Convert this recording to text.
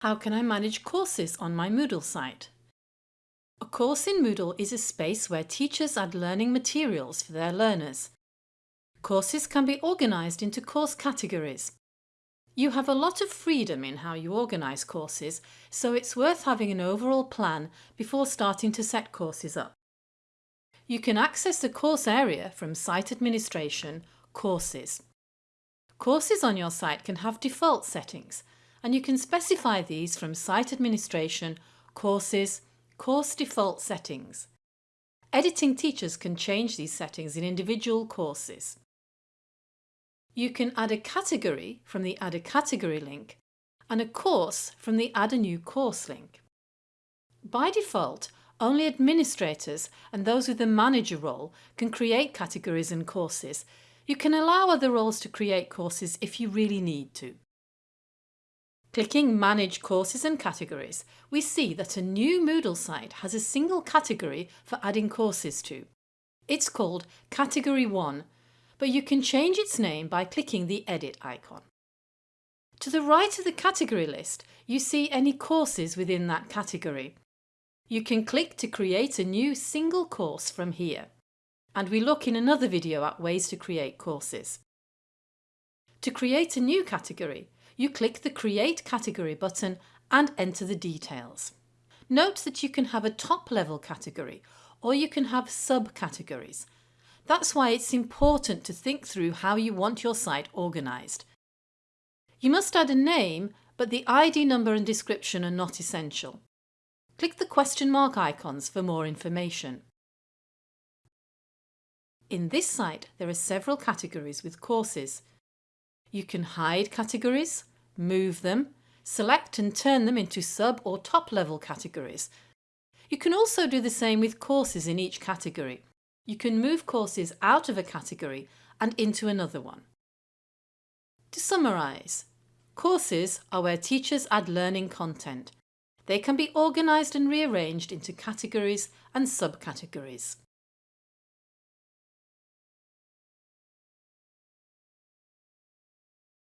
How can I manage courses on my Moodle site? A course in Moodle is a space where teachers add learning materials for their learners. Courses can be organised into course categories. You have a lot of freedom in how you organise courses, so it's worth having an overall plan before starting to set courses up. You can access the course area from Site Administration, Courses. Courses on your site can have default settings, and you can specify these from Site Administration, Courses, Course Default Settings. Editing teachers can change these settings in individual courses. You can add a category from the Add a Category link and a course from the Add a New Course link. By default, only administrators and those with a manager role can create categories and courses. You can allow other roles to create courses if you really need to. Clicking Manage Courses and Categories, we see that a new Moodle site has a single category for adding courses to. It's called Category 1, but you can change its name by clicking the Edit icon. To the right of the category list, you see any courses within that category. You can click to create a new single course from here. And we look in another video at ways to create courses. To create a new category, you click the Create Category button and enter the details. Note that you can have a top-level category or you can have subcategories. That's why it's important to think through how you want your site organised. You must add a name, but the ID number and description are not essential. Click the question mark icons for more information. In this site, there are several categories with courses. You can hide categories, move them, select and turn them into sub or top level categories. You can also do the same with courses in each category. You can move courses out of a category and into another one. To summarise, courses are where teachers add learning content. They can be organised and rearranged into categories and subcategories.